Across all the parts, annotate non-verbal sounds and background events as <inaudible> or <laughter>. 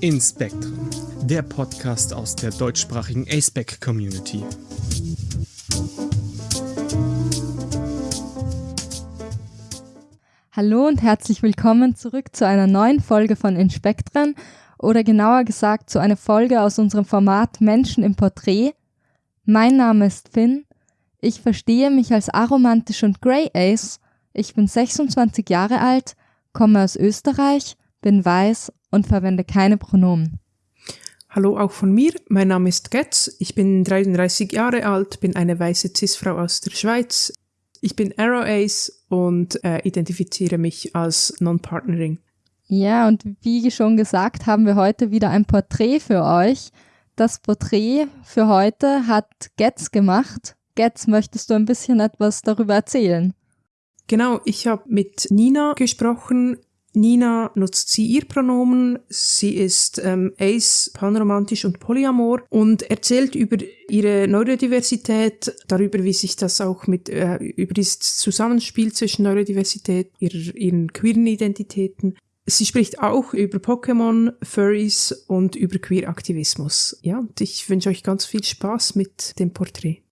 in Spektrum, der Podcast aus der deutschsprachigen ASPEC Community. Hallo und herzlich willkommen zurück zu einer neuen Folge von Inspektren oder genauer gesagt zu einer Folge aus unserem Format Menschen im Porträt. Mein Name ist Finn. Ich verstehe mich als aromantisch und Grey Ace. Ich bin 26 Jahre alt, komme aus Österreich, bin weiß und verwende keine Pronomen. Hallo auch von mir, mein Name ist Getz, ich bin 33 Jahre alt, bin eine weiße Cis-Frau aus der Schweiz. Ich bin Arrow Ace und äh, identifiziere mich als Non-Partnering. Ja, und wie schon gesagt, haben wir heute wieder ein Porträt für euch. Das Porträt für heute hat Getz gemacht. Getz, möchtest du ein bisschen etwas darüber erzählen? Genau, ich habe mit Nina gesprochen. Nina nutzt sie ihr Pronomen. Sie ist ähm, ace, panromantisch und polyamor und erzählt über ihre Neurodiversität, darüber, wie sich das auch mit, äh, über das Zusammenspiel zwischen Neurodiversität, ihrer, ihren queeren Identitäten. Sie spricht auch über Pokémon, Furries und über Queer-Aktivismus. Ja, und ich wünsche euch ganz viel Spaß mit dem Porträt.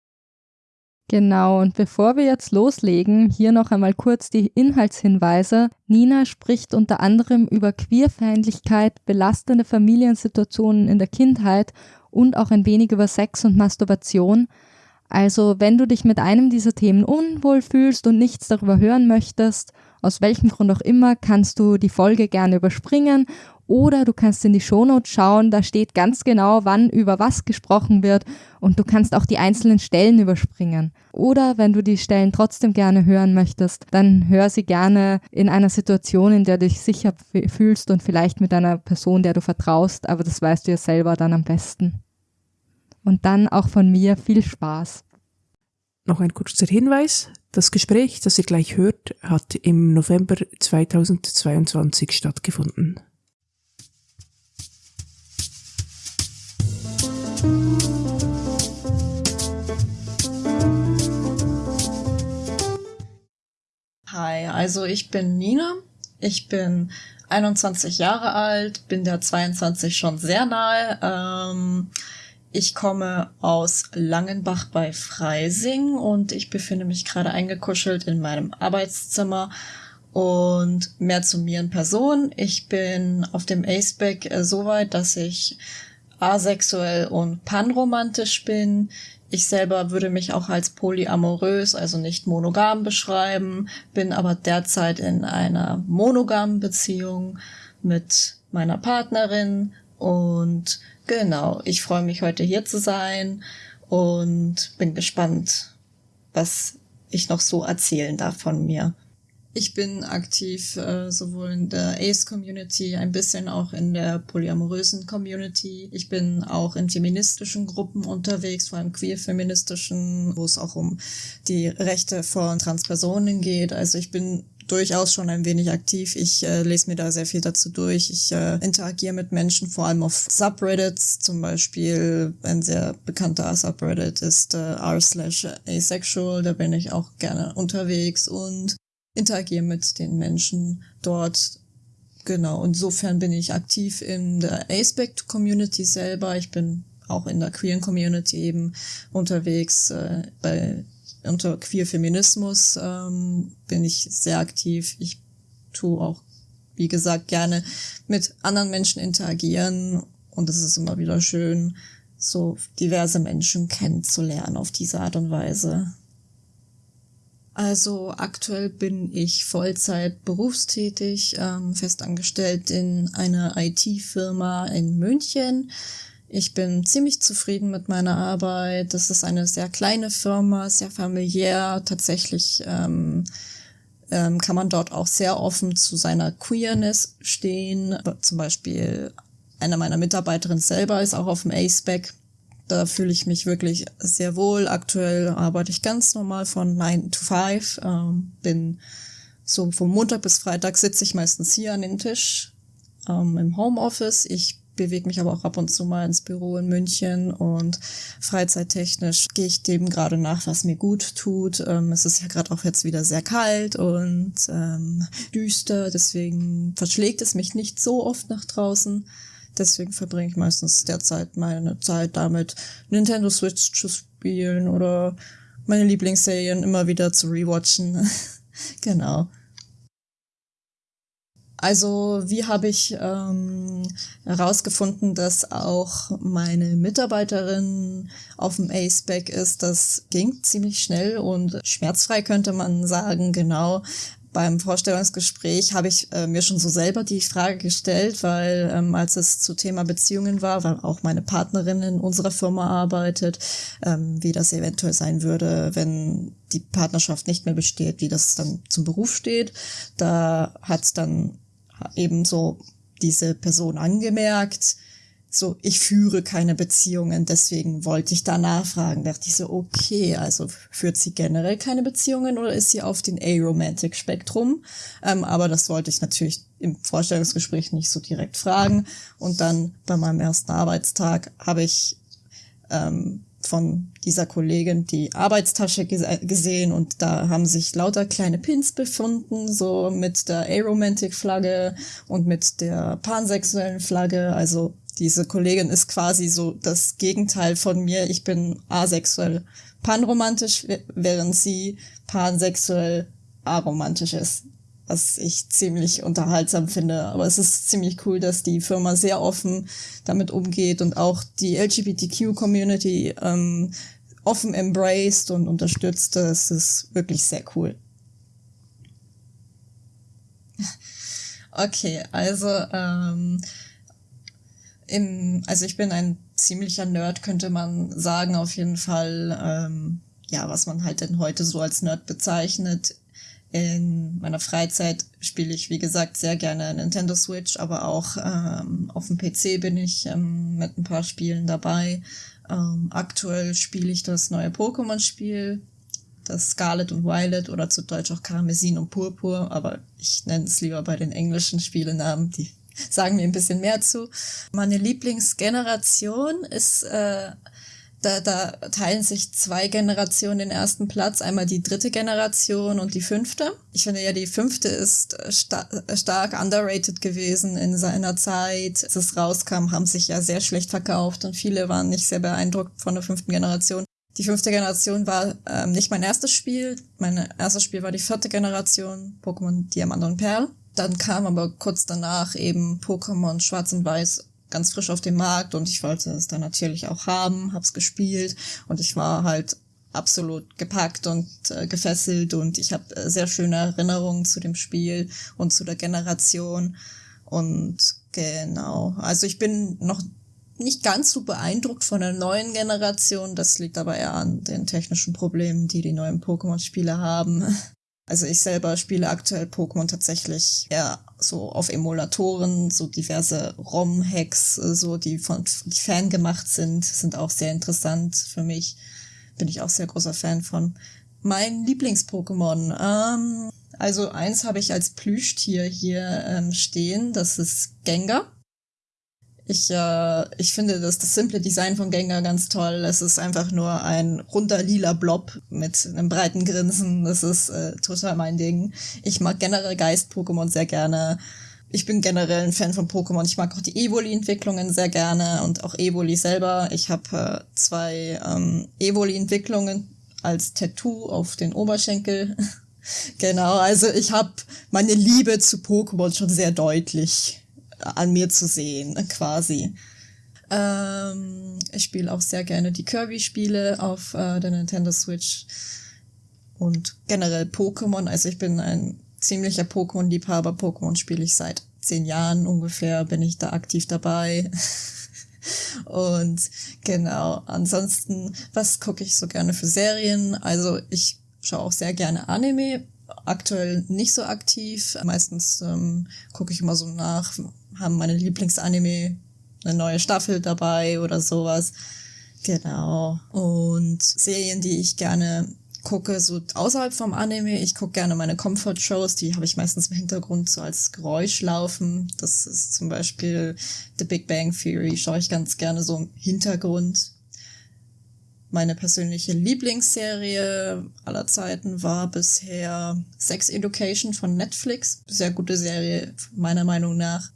Genau, und bevor wir jetzt loslegen, hier noch einmal kurz die Inhaltshinweise. Nina spricht unter anderem über Queerfeindlichkeit, belastende Familiensituationen in der Kindheit und auch ein wenig über Sex und Masturbation. Also, wenn du dich mit einem dieser Themen unwohl fühlst und nichts darüber hören möchtest, aus welchem Grund auch immer, kannst du die Folge gerne überspringen oder du kannst in die Shownotes schauen, da steht ganz genau, wann über was gesprochen wird und du kannst auch die einzelnen Stellen überspringen. Oder wenn du die Stellen trotzdem gerne hören möchtest, dann hör sie gerne in einer Situation, in der du dich sicher fühlst und vielleicht mit einer Person, der du vertraust, aber das weißt du ja selber dann am besten. Und dann auch von mir viel Spaß. Noch ein kurzer Hinweis. Das Gespräch, das ihr gleich hört, hat im November 2022 stattgefunden. Hi, also ich bin Nina. Ich bin 21 Jahre alt, bin der 22 schon sehr nahe. Ähm, ich komme aus Langenbach bei Freising und ich befinde mich gerade eingekuschelt in meinem Arbeitszimmer. Und mehr zu mir in Person. Ich bin auf dem Aceback äh, so weit, dass ich asexuell und panromantisch bin. Ich selber würde mich auch als polyamorös, also nicht monogam beschreiben, bin aber derzeit in einer monogamen Beziehung mit meiner Partnerin und genau, ich freue mich heute hier zu sein und bin gespannt, was ich noch so erzählen darf von mir. Ich bin aktiv äh, sowohl in der Ace-Community, ein bisschen auch in der polyamorösen Community. Ich bin auch in feministischen Gruppen unterwegs, vor allem queer-feministischen, wo es auch um die Rechte von Transpersonen geht. Also ich bin durchaus schon ein wenig aktiv. Ich äh, lese mir da sehr viel dazu durch. Ich äh, interagiere mit Menschen, vor allem auf Subreddits. Zum Beispiel ein sehr bekannter Subreddit ist äh, r slash asexual. Da bin ich auch gerne unterwegs und interagiere mit den Menschen dort. Genau, insofern bin ich aktiv in der Aspect Community selber. Ich bin auch in der queeren Community eben unterwegs. Äh, bei unter Queer Feminismus ähm, bin ich sehr aktiv. Ich tue auch, wie gesagt, gerne mit anderen Menschen interagieren und es ist immer wieder schön, so diverse Menschen kennenzulernen auf diese Art und Weise. Also aktuell bin ich Vollzeit berufstätig, ähm, festangestellt in einer IT-Firma in München. Ich bin ziemlich zufrieden mit meiner Arbeit. Das ist eine sehr kleine Firma, sehr familiär. Tatsächlich ähm, ähm, kann man dort auch sehr offen zu seiner Queerness stehen. Zum Beispiel einer meiner Mitarbeiterinnen selber ist auch auf dem ACEBAC da fühle ich mich wirklich sehr wohl. Aktuell arbeite ich ganz normal von 9 to 5. Ähm, bin so vom Montag bis Freitag sitze ich meistens hier an den Tisch ähm, im Homeoffice. Ich bewege mich aber auch ab und zu mal ins Büro in München und freizeittechnisch gehe ich dem gerade nach, was mir gut tut. Ähm, es ist ja gerade auch jetzt wieder sehr kalt und ähm, düster, deswegen verschlägt es mich nicht so oft nach draußen. Deswegen verbringe ich meistens derzeit meine Zeit damit, Nintendo Switch zu spielen oder meine Lieblingsserien immer wieder zu rewatchen. <laughs> genau. Also wie habe ich ähm, herausgefunden, dass auch meine Mitarbeiterin auf dem A-Spec ist? Das ging ziemlich schnell und schmerzfrei könnte man sagen, genau. Beim Vorstellungsgespräch habe ich äh, mir schon so selber die Frage gestellt, weil ähm, als es zu Thema Beziehungen war, weil auch meine Partnerin in unserer Firma arbeitet, ähm, wie das eventuell sein würde, wenn die Partnerschaft nicht mehr besteht, wie das dann zum Beruf steht. Da hat dann ebenso diese Person angemerkt, so, ich führe keine Beziehungen, deswegen wollte ich da nachfragen. Dachte ich so, okay, also führt sie generell keine Beziehungen oder ist sie auf den Aromantic-Spektrum? Ähm, aber das wollte ich natürlich im Vorstellungsgespräch nicht so direkt fragen. Und dann bei meinem ersten Arbeitstag habe ich ähm, von dieser Kollegin die Arbeitstasche gesehen und da haben sich lauter kleine Pins befunden, so mit der Aromantic-Flagge und mit der pansexuellen Flagge. Also diese Kollegin ist quasi so das Gegenteil von mir. Ich bin asexuell panromantisch, während sie pansexuell aromantisch ist was ich ziemlich unterhaltsam finde. Aber es ist ziemlich cool, dass die Firma sehr offen damit umgeht und auch die LGBTQ-Community ähm, offen embraced und unterstützt. Das ist wirklich sehr cool. <laughs> Okay, also ähm, im, also ich bin ein ziemlicher Nerd, könnte man sagen, auf jeden Fall. Ähm, ja, was man halt denn heute so als Nerd bezeichnet. In meiner Freizeit spiele ich, wie gesagt, sehr gerne Nintendo Switch, aber auch ähm, auf dem PC bin ich ähm, mit ein paar Spielen dabei. Ähm, aktuell spiele ich das neue Pokémon-Spiel, das Scarlet und Violet oder zu Deutsch auch Karmesin und Purpur, aber ich nenne es lieber bei den englischen Spielenamen, die <laughs> sagen mir ein bisschen mehr zu. Meine Lieblingsgeneration ist äh, da, da teilen sich zwei Generationen den ersten Platz. Einmal die dritte Generation und die fünfte. Ich finde ja, die fünfte ist sta stark underrated gewesen in seiner Zeit. Als es rauskam, haben sich ja sehr schlecht verkauft und viele waren nicht sehr beeindruckt von der fünften Generation. Die fünfte Generation war ähm, nicht mein erstes Spiel. Mein erstes Spiel war die vierte Generation, Pokémon Diamant und Perl. Dann kam aber kurz danach eben Pokémon Schwarz und Weiß ganz frisch auf dem Markt und ich wollte es dann natürlich auch haben, hab's gespielt und ich war halt absolut gepackt und äh, gefesselt und ich habe äh, sehr schöne Erinnerungen zu dem Spiel und zu der Generation und genau, also ich bin noch nicht ganz so beeindruckt von der neuen Generation, das liegt aber eher an den technischen Problemen, die die neuen Pokémon-Spiele haben. Also ich selber spiele aktuell Pokémon tatsächlich eher so auf Emulatoren, so diverse ROM-Hacks, äh, so die von die Fan gemacht sind, sind auch sehr interessant für mich. Bin ich auch sehr großer Fan von. Mein Lieblings-Pokémon, ähm, also eins habe ich als Plüschtier hier ähm, stehen, das ist Gengar. Ich, äh, ich finde das, das simple Design von Gengar ganz toll. Es ist einfach nur ein runder lila Blob mit einem breiten Grinsen. Das ist äh, total mein Ding. Ich mag generell Geist-Pokémon sehr gerne. Ich bin generell ein Fan von Pokémon. Ich mag auch die Evoli-Entwicklungen sehr gerne und auch Evoli selber. Ich habe äh, zwei ähm, Evoli-Entwicklungen als Tattoo auf den Oberschenkel. <laughs> genau, also ich habe meine Liebe zu Pokémon schon sehr deutlich an mir zu sehen, quasi. Ähm, ich spiele auch sehr gerne die Kirby-Spiele auf äh, der Nintendo Switch und generell Pokémon. Also ich bin ein ziemlicher Pokémon-Liebhaber. Pokémon spiele ich seit zehn Jahren ungefähr, bin ich da aktiv dabei. <laughs> und genau, ansonsten, was gucke ich so gerne für Serien? Also ich schaue auch sehr gerne Anime. Aktuell nicht so aktiv. Meistens ähm, gucke ich immer so nach, haben meine Lieblingsanime eine neue Staffel dabei oder sowas. Genau. Und Serien, die ich gerne gucke, so außerhalb vom Anime, ich gucke gerne meine Comfort-Shows, die habe ich meistens im Hintergrund so als Geräusch laufen. Das ist zum Beispiel The Big Bang Theory, schaue ich ganz gerne so im Hintergrund. Meine persönliche Lieblingsserie aller Zeiten war bisher Sex Education von Netflix. Sehr gute Serie, meiner Meinung nach.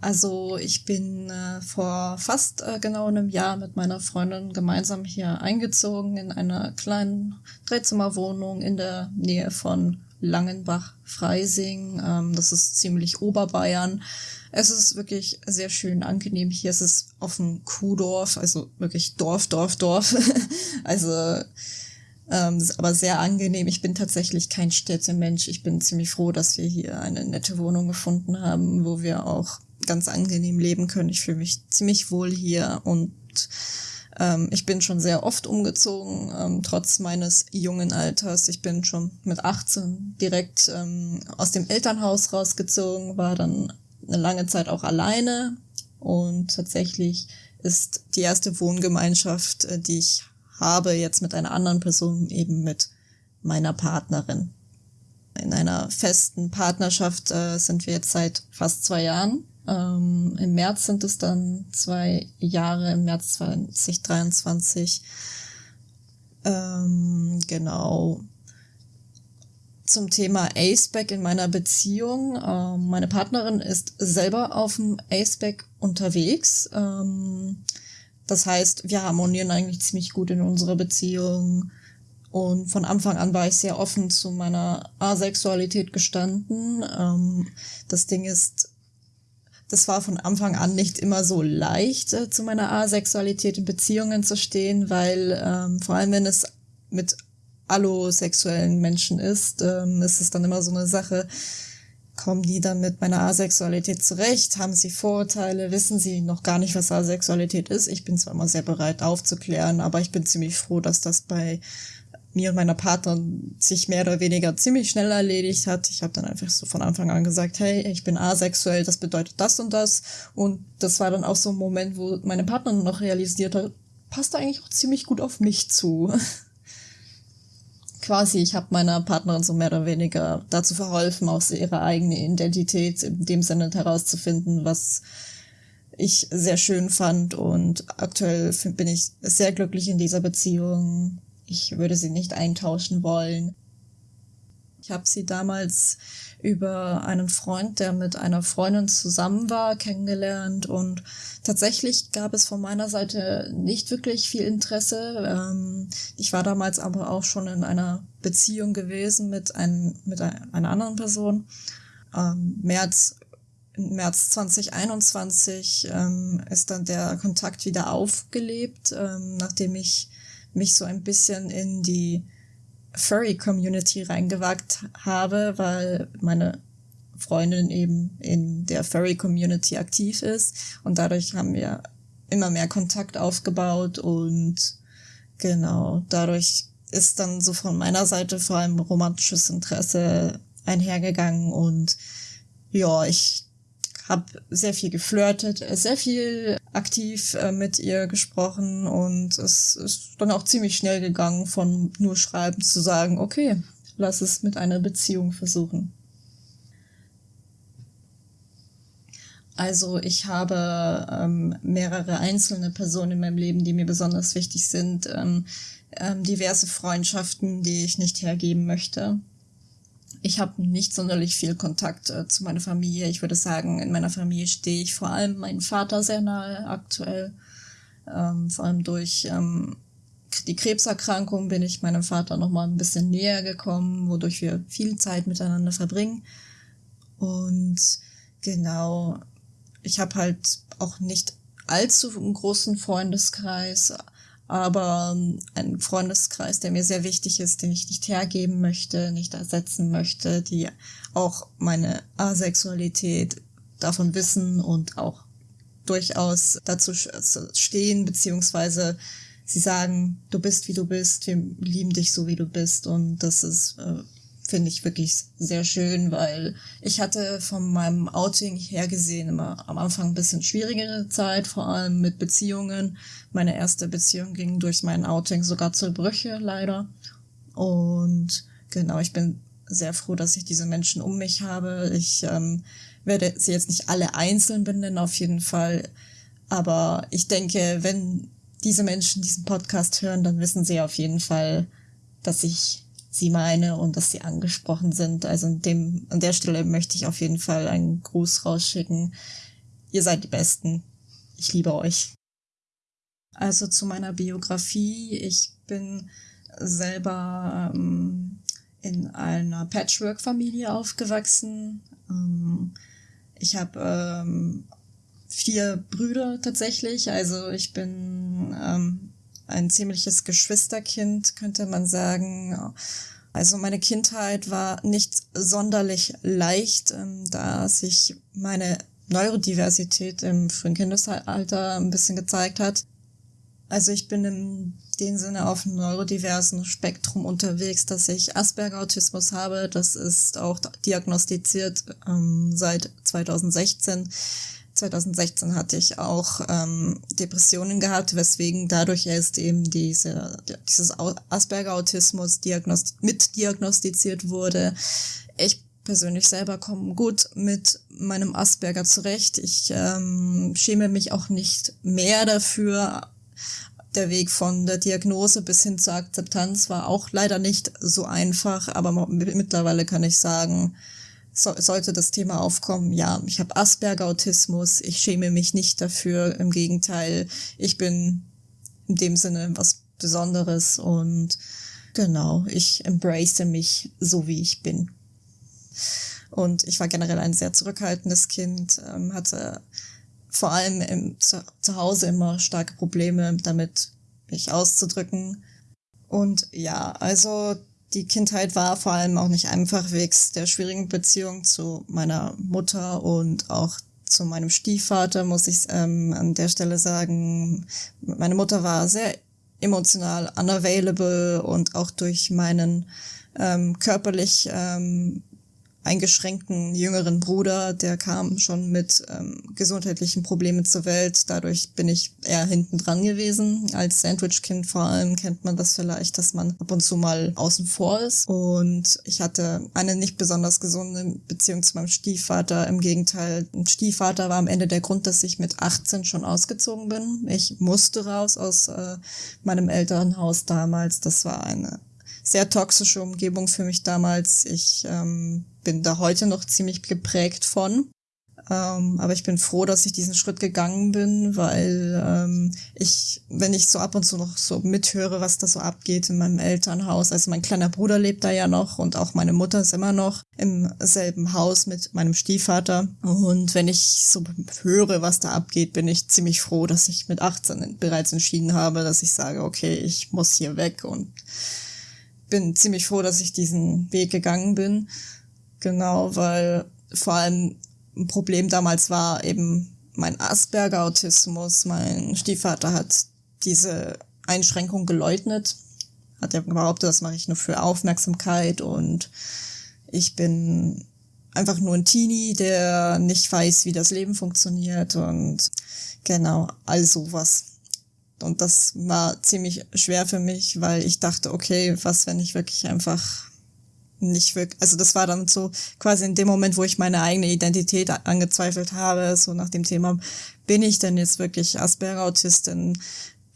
Also ich bin äh, vor fast äh, genau einem Jahr mit meiner Freundin gemeinsam hier eingezogen in einer kleinen Dreizimmerwohnung in der Nähe von Langenbach-Freising. Ähm, das ist ziemlich Oberbayern. Es ist wirklich sehr schön angenehm hier. Es ist auf dem Kuhdorf, also wirklich Dorf, Dorf, Dorf. <laughs> also ähm, aber sehr angenehm. Ich bin tatsächlich kein Städtemensch. Ich bin ziemlich froh, dass wir hier eine nette Wohnung gefunden haben, wo wir auch ganz angenehm leben können. Ich fühle mich ziemlich wohl hier und ähm, ich bin schon sehr oft umgezogen, ähm, trotz meines jungen Alters. Ich bin schon mit 18 direkt ähm, aus dem Elternhaus rausgezogen, war dann eine lange Zeit auch alleine und tatsächlich ist die erste Wohngemeinschaft, äh, die ich habe jetzt mit einer anderen Person, eben mit meiner Partnerin. In einer festen Partnerschaft äh, sind wir jetzt seit fast zwei Jahren. Ähm, Im März sind es dann zwei Jahre, im März 2023. Ähm, genau. Zum Thema Aceback in meiner Beziehung. Ähm, meine Partnerin ist selber auf dem Aceback unterwegs. Ähm, das heißt, wir harmonieren eigentlich ziemlich gut in unserer Beziehung. Und von Anfang an war ich sehr offen zu meiner Asexualität gestanden. Ähm, das Ding ist, das war von Anfang an nicht immer so leicht, äh, zu meiner Asexualität in Beziehungen zu stehen, weil ähm, vor allem wenn es mit allosexuellen Menschen ist, ähm, ist es dann immer so eine Sache, kommen die dann mit meiner Asexualität zurecht? Haben sie Vorurteile? Wissen sie noch gar nicht, was Asexualität ist? Ich bin zwar immer sehr bereit aufzuklären, aber ich bin ziemlich froh, dass das bei mir und meiner Partnerin sich mehr oder weniger ziemlich schnell erledigt hat. Ich habe dann einfach so von Anfang an gesagt, hey, ich bin asexuell, das bedeutet das und das. Und das war dann auch so ein Moment, wo meine Partnerin noch realisiert hat, passt eigentlich auch ziemlich gut auf mich zu. <laughs> quasi, ich habe meiner Partnerin so mehr oder weniger dazu verholfen, aus ihrer eigenen Identität in dem Sinne herauszufinden, was ich sehr schön fand und aktuell bin ich sehr glücklich in dieser Beziehung. Ich würde sie nicht eintauschen wollen. Ich habe sie damals über einen Freund, der mit einer Freundin zusammen war, kennengelernt und tatsächlich gab es von meiner Seite nicht wirklich viel Interesse. Ähm, ich war damals aber auch schon in einer Beziehung gewesen mit, ein, mit einer anderen Person. Ähm, März, März 2021 ähm, ist dann der Kontakt wieder aufgelebt, nachdem ich mich so ein bisschen in die Furry-Community reingewagt habe, weil meine Freundin eben in der Furry-Community aktiv ist. Und dadurch haben wir immer mehr Kontakt aufgebaut und genau, dadurch ist dann so von meiner Seite vor allem romantisches Interesse einhergegangen. Und ja, ich habe sehr viel geflirtet, sehr viel aktiv äh, mit ihr gesprochen und es ist dann auch ziemlich schnell gegangen, von nur schreiben zu sagen, okay, lass es mit einer Beziehung versuchen. Also ich habe ähm, mehrere einzelne Personen in meinem Leben, die mir besonders wichtig sind, ähm, ähm, diverse Freundschaften, die ich nicht hergeben möchte. Ich habe nicht sonderlich viel Kontakt äh, zu meiner Familie. Ich würde sagen, in meiner Familie stehe ich vor allem meinem Vater sehr nahe aktuell. Ähm, vor allem durch ähm, die Krebserkrankung bin ich meinem Vater noch mal ein bisschen näher gekommen, wodurch wir viel Zeit miteinander verbringen. Und genau, ich habe halt auch nicht allzu einen großen Freundeskreis, aber ähm, ein Freundeskreis, der mir sehr wichtig ist, den ich nicht hergeben möchte, nicht ersetzen möchte, die auch meine Asexualität davon wissen und auch durchaus dazu stehen, beziehungsweise sie sagen, du bist wie du bist, wir lieben dich so wie du bist und das ist äh, finde ich wirklich sehr schön, weil ich hatte von meinem Outing her gesehen immer am Anfang ein bisschen schwierigere Zeit, vor allem mit Beziehungen. Meine erste Beziehung ging durch mein Outing sogar zur Brüche, leider. Und genau, ich bin sehr froh, dass ich diese Menschen um mich habe. Ich ähm, werde sie jetzt nicht alle einzeln benennen, auf jeden Fall. Aber ich denke, wenn diese Menschen diesen Podcast hören, dann wissen sie auf jeden Fall, dass ich sie meine und dass sie angesprochen sind. Also in dem, an der Stelle möchte ich auf jeden Fall einen Gruß rausschicken. ihr seid die Besten. Ich liebe euch. Also zu meiner Biografie. Ich bin selber ähm, in einer Patchwork-Familie aufgewachsen. Ähm, ich habe ähm, vier Brüder tatsächlich. Also ich bin ähm, ein ziemliches Geschwisterkind, könnte man sagen. Also meine Kindheit war nicht sonderlich leicht, ähm, da sich meine Neurodiversität im frühen Kindesalter ein bisschen gezeigt hat. Also ich bin in dem Sinne auf einem neurodiversen Spektrum unterwegs, dass ich Asperger-Autismus habe. Das ist auch diagnostiziert ähm, seit 2016. 2016 hatte ich auch ähm, Depressionen gehabt, weswegen dadurch erst eben diese, dieses Asperger-Autismus diagnosti mitdiagnostiziert wurde. Ich persönlich selber komme gut mit meinem Asperger zurecht. Ich ähm, schäme mich auch nicht mehr dafür. Der Weg von der Diagnose bis hin zur Akzeptanz war auch leider nicht so einfach, aber mittlerweile kann ich sagen, so, sollte das Thema aufkommen, ja, ich habe Asperger-Autismus, ich schäme mich nicht dafür, im Gegenteil, ich bin in dem Sinne was Besonderes und genau, ich embrace mich so, wie ich bin. Und ich war generell ein sehr zurückhaltendes Kind, ähm, hatte vor allem im, zu, zu Hause immer starke Probleme damit, mich auszudrücken. Und ja, also die Kindheit war vor allem auch nicht einfach wegen der schwierigen Beziehung zu meiner Mutter und auch zu meinem Stiefvater, muss ich ähm, an der Stelle sagen. Meine Mutter war sehr emotional unavailable und auch durch meinen ähm, körperlich ähm, eingeschränkten jüngeren Bruder, der kam schon mit ähm, gesundheitlichen Problemen zur Welt. Dadurch bin ich eher hinten dran gewesen. Als Sandwich-Kind vor allem kennt man das vielleicht, dass man ab und zu mal außen vor ist. Und ich hatte eine nicht besonders gesunde Beziehung zu meinem Stiefvater. Im Gegenteil, ein Stiefvater war am Ende der Grund, dass ich mit 18 schon ausgezogen bin. Ich musste raus aus äh, meinem Elternhaus damals. Das war eine sehr toxische Umgebung für mich damals. Ich ähm, bin da heute noch ziemlich geprägt von. Ähm, aber ich bin froh, dass ich diesen Schritt gegangen bin, weil ähm, ich, wenn ich so ab und zu noch so mithöre, was da so abgeht in meinem Elternhaus, also mein kleiner Bruder lebt da ja noch und auch meine Mutter ist immer noch im selben Haus mit meinem Stiefvater. Und wenn ich so höre, was da abgeht, bin ich ziemlich froh, dass ich mit 18 bereits entschieden habe, dass ich sage, okay, ich muss hier weg und bin ziemlich froh, dass ich diesen Weg gegangen bin. Genau, weil vor allem ein Problem damals war eben mein Asperger-Autismus. Mein Stiefvater hat diese Einschränkung geleugnet, hat er behauptet, das mache ich nur für Aufmerksamkeit und ich bin einfach nur ein Teenie, der nicht weiß, wie das Leben funktioniert und genau, all sowas. Und das war ziemlich schwer für mich, weil ich dachte, okay, was, wenn ich wirklich einfach nicht wirklich, also das war dann so quasi in dem Moment, wo ich meine eigene Identität angezweifelt habe, so nach dem Thema, bin ich denn jetzt wirklich Asperger-Autistin?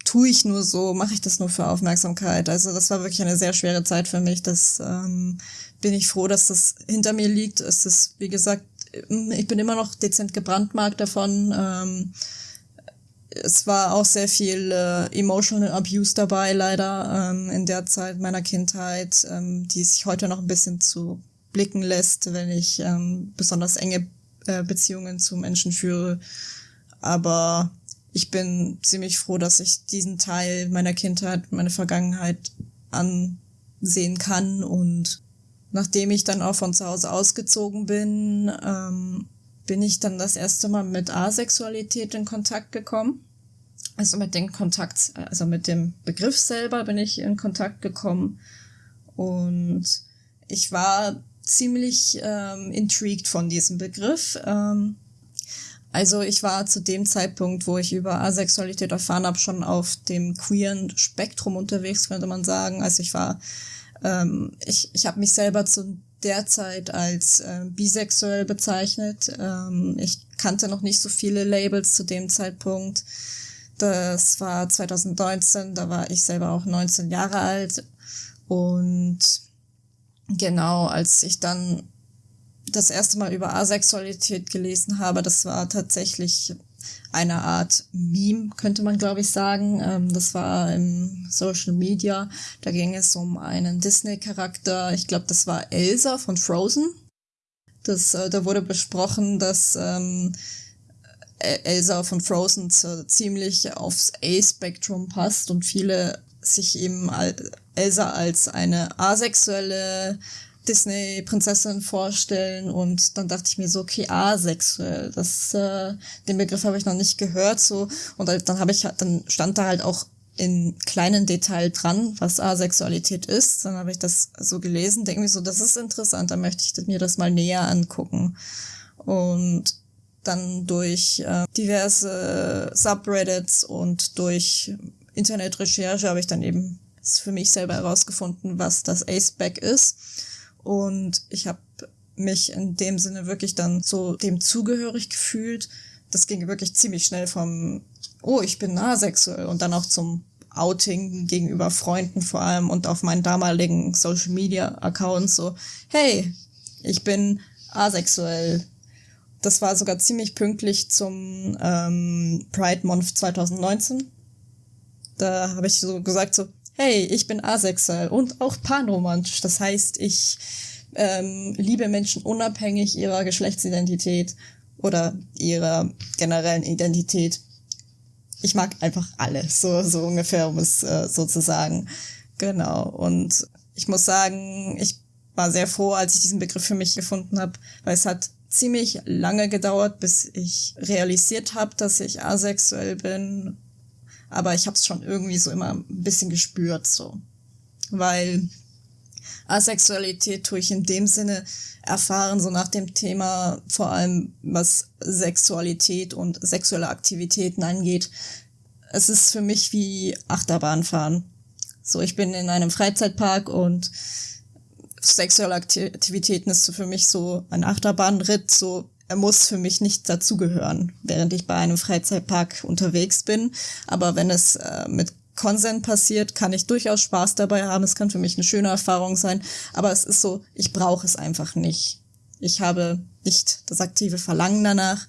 Tue ich nur so? Mache ich das nur für Aufmerksamkeit? Also das war wirklich eine sehr schwere Zeit für mich. Das ähm, bin ich froh, dass das hinter mir liegt. Es ist, wie gesagt, ich bin immer noch dezent gebrandmarkt davon. Ähm, es war auch sehr viel äh, emotional abuse dabei, leider, ähm, in der Zeit meiner Kindheit, ähm, die sich heute noch ein bisschen zu blicken lässt, wenn ich ähm, besonders enge äh, Beziehungen zu Menschen führe. Aber ich bin ziemlich froh, dass ich diesen Teil meiner Kindheit, meine Vergangenheit ansehen kann. Und nachdem ich dann auch von zu Hause ausgezogen bin, ähm, bin ich dann das erste Mal mit Asexualität in Kontakt gekommen. Also mit dem Kontakt, also mit dem Begriff selber bin ich in Kontakt gekommen und ich war ziemlich ähm, intrigued von diesem Begriff. Ähm, also ich war zu dem Zeitpunkt, wo ich über Asexualität erfahren habe, schon auf dem queeren Spektrum unterwegs, könnte man sagen. Also ich war, ähm, ich, ich habe mich selber zu derzeit als äh, bisexuell bezeichnet. Ähm, ich kannte noch nicht so viele Labels zu dem Zeitpunkt. Das war 2019, da war ich selber auch 19 Jahre alt. Und genau, als ich dann das erste Mal über Asexualität gelesen habe, das war tatsächlich eine Art Meme, könnte man glaube ich sagen. Ähm, das war im Social Media. Da ging es um einen Disney-Charakter. Ich glaube, das war Elsa von Frozen. Das, äh, da wurde besprochen, dass ähm, Elsa von Frozen ziemlich aufs A-Spektrum passt und viele sich eben Elsa als eine asexuelle Disney-Prinzessin vorstellen und dann dachte ich mir so, okay, asexuell, das, äh, den Begriff habe ich noch nicht gehört, so und dann habe ich, dann stand da halt auch in kleinen Detail dran, was Asexualität ist. Dann habe ich das so gelesen, denke mir so, das ist interessant, da möchte ich mir das mal näher angucken. Und dann durch äh, diverse Subreddits und durch Internetrecherche habe ich dann eben für mich selber herausgefunden, was das Aceback ist. Und ich habe mich in dem Sinne wirklich dann so dem zugehörig gefühlt. Das ging wirklich ziemlich schnell vom, oh, ich bin asexuell und dann auch zum Outing gegenüber Freunden vor allem und auf meinen damaligen Social Media Accounts so, hey, ich bin asexuell. Das war sogar ziemlich pünktlich zum ähm, Pride Month 2019. Da habe ich so gesagt so, hey, ich bin asexuell und auch panromantisch. Das heißt, ich ähm, liebe Menschen unabhängig ihrer Geschlechtsidentität oder ihrer generellen Identität. Ich mag einfach alle, so, so ungefähr, um es äh, so zu sagen. Genau. Und ich muss sagen, ich war sehr froh, als ich diesen Begriff für mich gefunden habe, weil es hat ziemlich lange gedauert, bis ich realisiert habe, dass ich asexuell bin aber ich habe es schon irgendwie so immer ein bisschen gespürt, so. Weil Asexualität tue ich in dem Sinne erfahren, so nach dem Thema, vor allem was Sexualität und sexuelle Aktivitäten angeht. Es ist für mich wie Achterbahnfahren. So, ich bin in einem Freizeitpark und sexuelle Aktivitäten ist für mich so ein Achterbahnritt, so er muss für mich nicht dazugehören, während ich bei einem Freizeitpark unterwegs bin. Aber wenn es äh, mit Consent passiert, kann ich durchaus Spaß dabei haben. Es kann für mich eine schöne Erfahrung sein. Aber es ist so, ich brauche es einfach nicht. Ich habe nicht das aktive Verlangen danach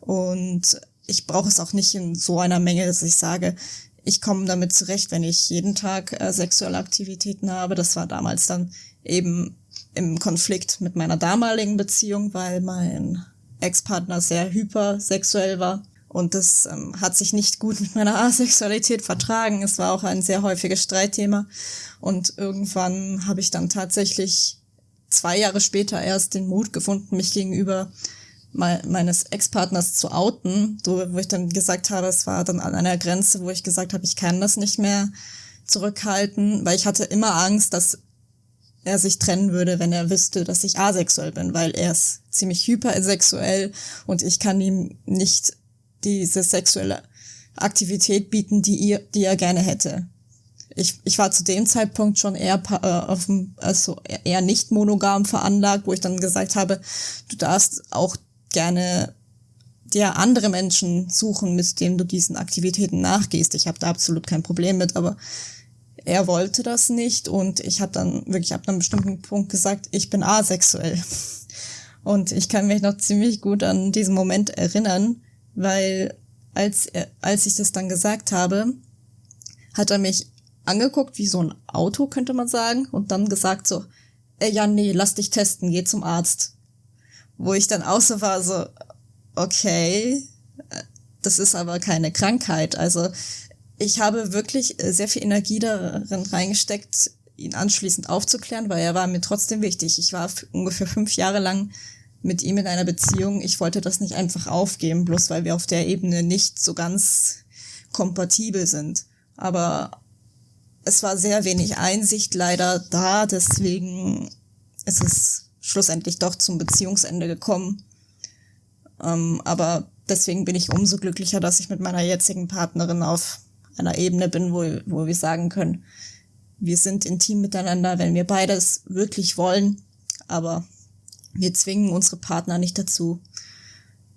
und ich brauche es auch nicht in so einer Menge, dass ich sage, ich komme damit zurecht, wenn ich jeden Tag äh, sexuelle Aktivitäten habe. Das war damals dann eben im Konflikt mit meiner damaligen Beziehung, weil mein Ex-Partner sehr hypersexuell war. Und das ähm, hat sich nicht gut mit meiner <laughs> Asexualität vertragen. Es war auch ein sehr häufiges Streitthema. Und irgendwann habe ich dann tatsächlich zwei Jahre später erst den Mut gefunden, mich gegenüber me meines Ex-Partners zu outen, so, wo ich dann gesagt habe, es war dann an einer Grenze, wo ich gesagt habe, ich kann das nicht mehr zurückhalten, weil ich hatte immer Angst, dass er sich trennen würde, wenn er wüsste, dass ich asexuell bin, weil er ist ziemlich hypersexuell und ich kann ihm nicht diese sexuelle Aktivität bieten, die, ihr, die er gerne hätte. Ich, ich war zu dem Zeitpunkt schon eher äh, auf dem, also eher nicht monogam veranlagt, wo ich dann gesagt habe, du darfst auch gerne dir andere Menschen suchen, mit denen du diesen Aktivitäten nachgehst. Ich habe da absolut kein Problem mit, aber er wollte das nicht und ich habe dann wirklich ab einem bestimmten Punkt gesagt, ich bin asexuell. <laughs> Und ich kann mich noch ziemlich gut an diesen Moment erinnern, weil als, als ich das dann gesagt habe, hat er mich angeguckt wie so ein Auto, könnte man sagen, und dann gesagt so, äh, ja, nee, lass dich testen, geh zum Arzt. Wo ich dann auch so war, so, okay, äh, das ist aber keine Krankheit. Also ich habe wirklich äh, sehr viel Energie darin reingesteckt, ihn anschließend aufzuklären, weil er war mir trotzdem wichtig. Ich war ungefähr fünf Jahre lang mit ihm in einer Beziehung. Ich wollte das nicht einfach aufgeben, bloß weil wir auf der Ebene nicht so ganz kompatibel sind. Aber es war sehr wenig Einsicht leider da, deswegen ist es schlussendlich doch zum Beziehungsende gekommen. Ähm, aber deswegen bin ich umso glücklicher, dass ich mit meiner jetzigen Partnerin auf einer Ebene bin, wo, wo wir sagen können, wir sind intim miteinander, wenn wir beides wirklich wollen, aber wir zwingen unsere Partner nicht dazu.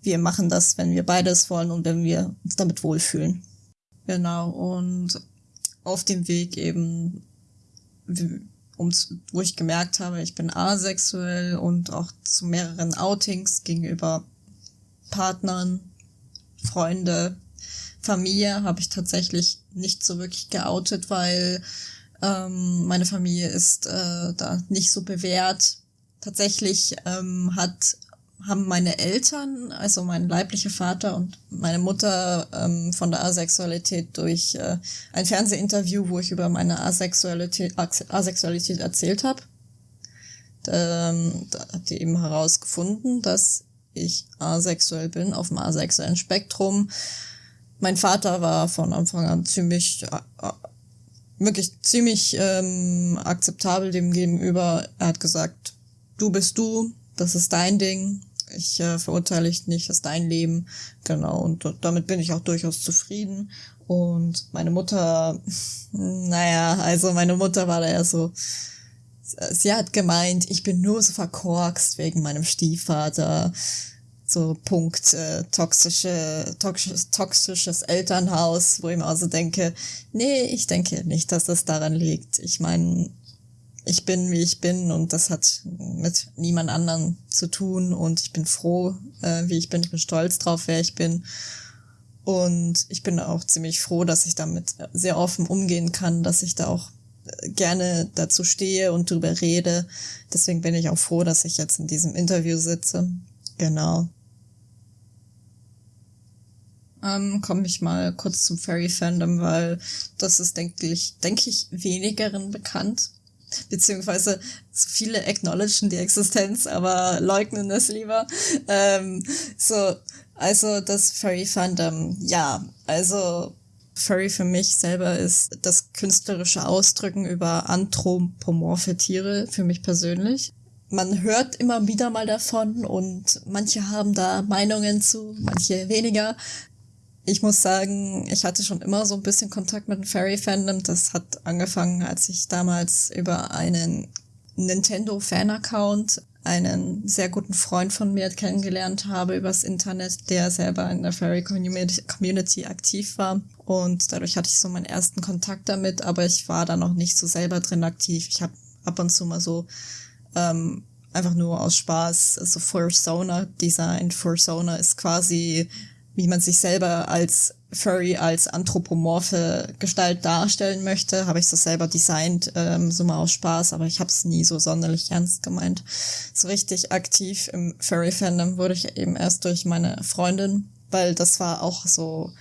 Wir machen das, wenn wir beides wollen und wenn wir uns damit wohlfühlen. Genau, und auf dem Weg eben, wo ich gemerkt habe, ich bin asexuell und auch zu mehreren Outings gegenüber Partnern, Freunde, Familie habe ich tatsächlich nicht so wirklich geoutet, weil ähm, meine Familie ist äh, da nicht so bewährt. Tatsächlich ähm, hat haben meine Eltern, also mein leiblicher Vater und meine Mutter ähm, von der Asexualität durch äh, ein Fernsehinterview, wo ich über meine Asexualität, Asexualität erzählt habe, ähm, da hat die eben herausgefunden, dass ich asexuell bin auf dem asexuellen Spektrum. Mein Vater war von Anfang an ziemlich, äh, wirklich ziemlich ähm, akzeptabel dem gegenüber. Er hat gesagt, du bist du, das ist dein Ding, ich äh, verurteile dich nicht, das ist dein Leben. Genau, und damit bin ich auch durchaus zufrieden. Und meine Mutter, <laughs> naja, also meine Mutter war da ja so, sie hat gemeint, ich bin nur so verkorkst wegen meinem Stiefvater. So Punkt äh, toxische, toxisches, toxisches Elternhaus, wo ich mir also denke, nee, ich denke nicht, dass das daran liegt. Ich meine, ich bin, wie ich bin und das hat mit niemand anderen zu tun und ich bin froh, äh, wie ich bin. Ich bin stolz drauf, wer ich bin. Und ich bin auch ziemlich froh, dass ich damit sehr offen umgehen kann, dass ich da auch gerne dazu stehe und drüber rede. Deswegen bin ich auch froh, dass ich jetzt in diesem Interview sitze. Genau. Ähm, komme ich mal kurz zum Fairy Fandom, weil das ist, denke ich, denke ich, wenigeren bekannt. Beziehungsweise so viele acknowledgen die Existenz, aber leugnen es lieber. Ähm, so, also das Furry Fandom, ja, also Furry für mich selber ist das künstlerische Ausdrücken über anthropomorphe Tiere, für mich persönlich. Man hört immer wieder mal davon und manche haben da Meinungen zu, manche weniger. Ich muss sagen, ich hatte schon immer so ein bisschen Kontakt mit dem Fairy-Fandom. Das hat angefangen, als ich damals über einen Nintendo-Fan-Account einen sehr guten Freund von mir kennengelernt habe übers Internet, der selber in der Fairy Community aktiv war. Und dadurch hatte ich so meinen ersten Kontakt damit, aber ich war da noch nicht so selber drin aktiv. Ich habe ab und zu mal so ähm, einfach nur aus Spaß so Fursona designt. Fursona ist quasi, wie man sich selber als Furry als anthropomorphe Gestalt darstellen möchte, habe ich das selber designt, ähm, so mal aus Spaß, aber ich habe es nie so sonderlich ernst gemeint. So richtig aktiv im Furry-Fandom wurde ich eben erst durch meine Freundin, weil das war auch so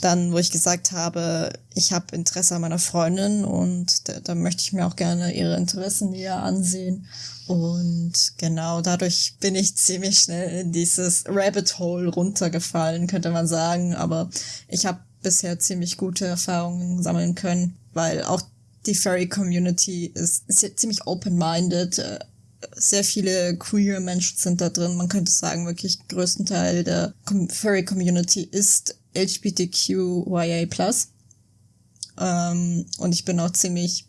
dann, wo ich gesagt habe, ich habe Interesse an meiner Freundin und da, da möchte ich mir auch gerne ihre Interessen näher ansehen. Und genau dadurch bin ich ziemlich schnell in dieses Rabbit Hole runtergefallen, könnte man sagen. Aber ich habe bisher ziemlich gute Erfahrungen sammeln können, weil auch die Furry Community ist, ist ziemlich open-minded. Äh, sehr viele queer Menschen sind da drin. Man könnte sagen, wirklich größten Teil der Furry Community ist LGBTQIA+. Ähm, und ich bin auch ziemlich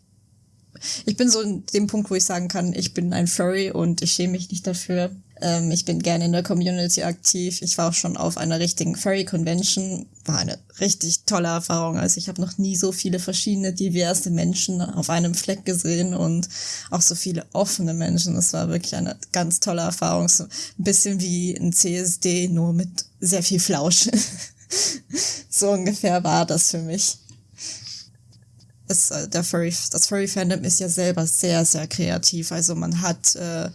ich bin so in dem Punkt, wo ich sagen kann, ich bin ein Furry und ich schäme mich nicht dafür. Ähm, ich bin gerne in der Community aktiv. Ich war auch schon auf einer richtigen Furry Convention. War eine richtig tolle Erfahrung. Also ich habe noch nie so viele verschiedene, diverse Menschen auf einem Fleck gesehen und auch so viele offene Menschen. Das war wirklich eine ganz tolle Erfahrung. So ein bisschen wie ein CSD, nur mit sehr viel Flausch. <laughs> <laughs> so ungefähr war das für mich ist äh, der Furry, das Furry-Fandom ist ja selber sehr, sehr kreativ. Also man hat, äh,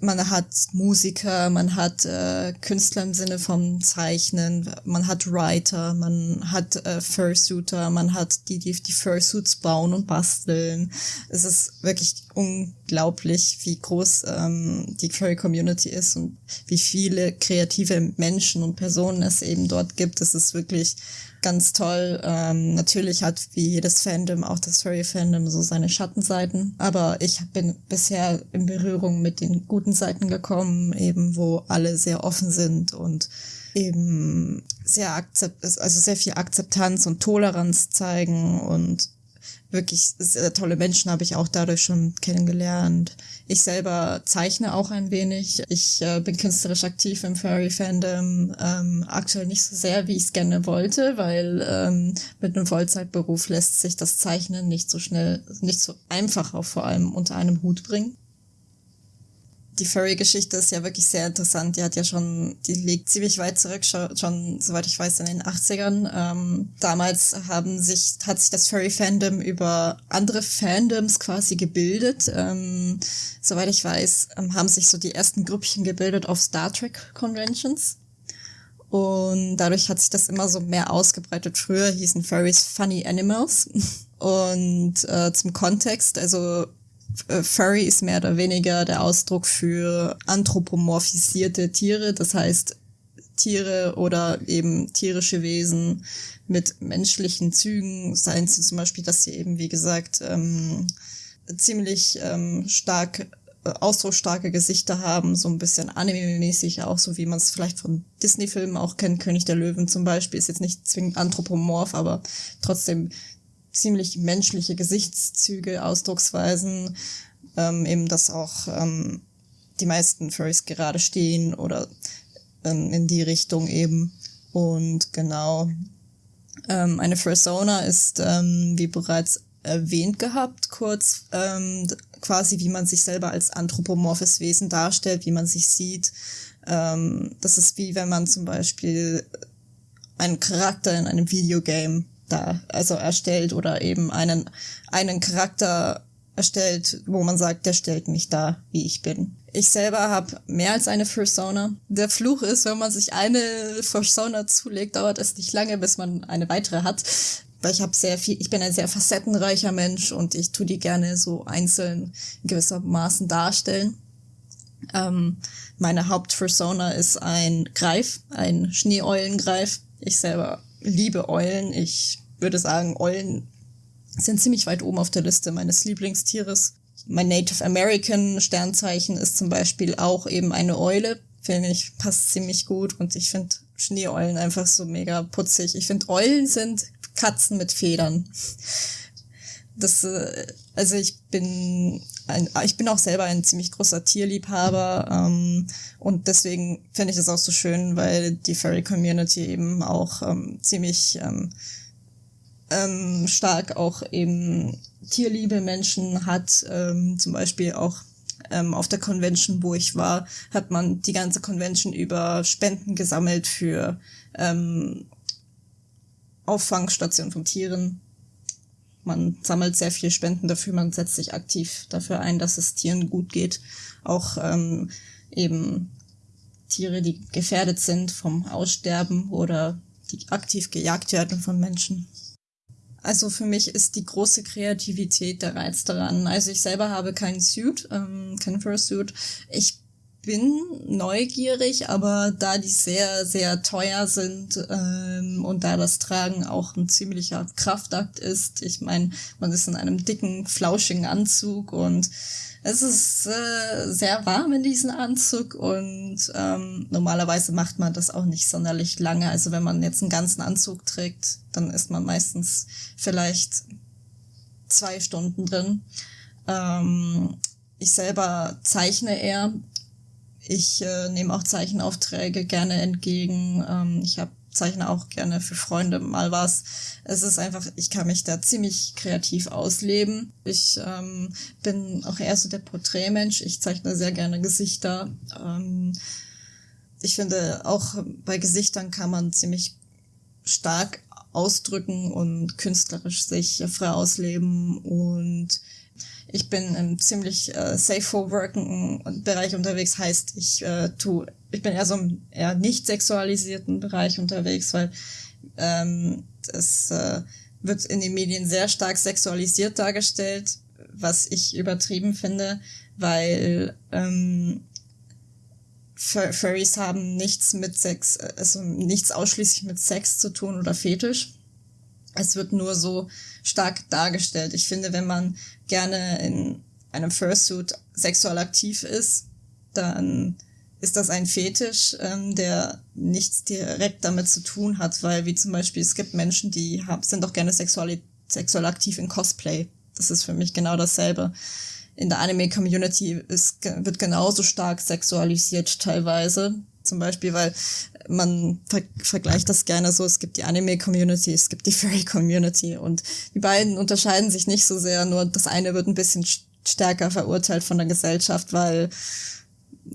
man hat Musiker, man hat äh, Künstler im Sinne vom Zeichnen, man hat Writer, man hat äh, Fursuiter, man hat die, die die Fursuits bauen und basteln. Es ist wirklich unglaublich, wie groß ähm, die Furry-Community ist und wie viele kreative Menschen und Personen es eben dort gibt. Es ist wirklich ganz toll. Ähm, natürlich hat wie jedes Fandom, auch das Furry-Fandom, so seine Schattenseiten. Aber ich bin bisher in Berührung mit den guten Seiten gekommen, eben wo alle sehr offen sind und eben sehr akzept, also sehr viel Akzeptanz und Toleranz zeigen und wirklich sehr tolle Menschen habe ich auch dadurch schon kennengelernt. Ich selber zeichne auch ein wenig. Ich äh, bin künstlerisch aktiv im Furry-Fandom. Ähm, aktuell nicht so sehr, wie ich es gerne wollte, weil ähm, mit einem Vollzeitberuf lässt sich das Zeichnen nicht so schnell, nicht so einfach auch vor allem unter einem Hut bringen die Furry-Geschichte ist ja wirklich sehr interessant. Die hat ja schon, die liegt ziemlich weit zurück, schon, soweit ich weiß, in den 80ern. Ähm, damals haben sich, hat sich das Furry-Fandom über andere Fandoms quasi gebildet. Ähm, soweit ich weiß, ähm, haben sich so die ersten Grüppchen gebildet auf Star Trek Conventions. Und dadurch hat sich das immer so mehr ausgebreitet. Früher hießen Furries Funny Animals. <laughs> Und äh, zum Kontext, also Furry ist mehr oder weniger der Ausdruck für anthropomorphisierte Tiere, das heißt Tiere oder eben tierische Wesen mit menschlichen Zügen, seien sie zum Beispiel, dass sie eben, wie gesagt, ähm, ziemlich ähm, stark äh, ausdrucksstarke Gesichter haben, so ein bisschen anime-mäßig auch, so wie man es vielleicht von Disney-Filmen auch kennt. König der Löwen zum Beispiel ist jetzt nicht zwingend anthropomorph, aber trotzdem ziemlich menschliche Gesichtszüge, Ausdrucksweisen, ähm, eben dass auch ähm, die meisten Furries gerade stehen oder ähm, in die Richtung eben. Und genau, ähm, eine Fursona ist, ähm, wie bereits erwähnt gehabt, kurz ähm, quasi, wie man sich selber als anthropomorphes Wesen darstellt, wie man sich sieht. Ähm, das ist wie wenn man zum Beispiel einen Charakter in einem Videogame da also erstellt oder eben einen, einen Charakter erstellt, wo man sagt, der stellt mich da, wie ich bin. Ich selber habe mehr als eine Persona. Der Fluch ist, wenn man sich eine Persona zulegt, dauert es nicht lange, bis man eine weitere hat. Weil ich habe sehr viel, ich bin ein sehr facettenreicher Mensch und ich tu die gerne so einzeln in gewissermaßen darstellen. Ähm, meine Hauptpersona ist ein Greif, ein Schneeeulengreif. Ich selber liebe Eulen. Ich würde sagen, Eulen sind ziemlich weit oben auf der Liste meines Lieblingstieres. Mein Native American Sternzeichen ist zum Beispiel auch eben eine Eule. Finde ich, passt ziemlich gut und ich finde Schneeeulen einfach so mega putzig. Ich finde, Eulen sind Katzen mit Federn. Das, äh, also ich bin ein, ich bin auch selber ein ziemlich großer Tierliebhaber ähm, und deswegen finde ich es auch so schön, weil die Furry Community eben auch ähm, ziemlich ähm, ähm, stark auch eben Tierliebe Menschen hat, ähm, zum Beispiel auch ähm, auf der Convention, wo ich war, hat man die ganze Convention über Spenden gesammelt für ähm, Auffangstationen von Tieren. Man sammelt sehr viel Spenden dafür, man setzt sich aktiv dafür ein, dass es Tieren gut geht. Auch ähm, eben Tiere, die gefährdet sind vom Aussterben oder die aktiv gejagt werden von Menschen. Also für mich ist die große Kreativität der Reiz daran. Also ich selber habe keinen Suit, ähm, keinen Fursuit. Ich bin neugierig, aber da die sehr, sehr teuer sind ähm, und da das Tragen auch ein ziemlicher Kraftakt ist, ich meine, man ist in einem dicken, flauschigen Anzug und es ist äh, sehr warm in diesem Anzug und ähm, normalerweise macht man das auch nicht sonderlich lange. Also wenn man jetzt einen ganzen Anzug trägt, dann ist man meistens vielleicht zwei Stunden drin. Ähm, ich selber zeichne eher. Ich äh, nehme auch Zeichenaufträge gerne entgegen. Ähm, ich habe zeichne auch gerne für Freunde mal was. Es ist einfach, ich kann mich da ziemlich kreativ ausleben. Ich ähm, bin auch eher so der Porträtmensch. Ich zeichne sehr gerne Gesichter. Ähm, ich finde, auch bei Gesichtern kann man ziemlich stark ausdrücken und künstlerisch sich frei ausleben und ich bin im ziemlich äh, safe for working Bereich unterwegs, heißt ich äh, tu, ich bin eher so im eher nicht sexualisierten Bereich unterwegs, weil ähm, das äh, wird in den Medien sehr stark sexualisiert dargestellt, was ich übertrieben finde, weil ähm, Furries haben nichts mit Sex, also nichts ausschließlich mit Sex zu tun oder Fetisch. Es wird nur so stark dargestellt. Ich finde, wenn man gerne in einem Fursuit sexuell aktiv ist, dann ist das ein Fetisch, ähm, der nichts direkt damit zu tun hat, weil wie zum Beispiel es gibt Menschen, die haben, sind doch gerne Sexuali sexuell aktiv in Cosplay. Das ist für mich genau dasselbe. In der Anime-Community wird genauso stark sexualisiert teilweise. Zum Beispiel, weil man ver vergleicht das gerne so, es gibt die Anime-Community, es gibt die <laughs> Furry-Community und die beiden unterscheiden sich nicht so sehr, nur das eine wird ein bisschen stärker verurteilt von der Gesellschaft, weil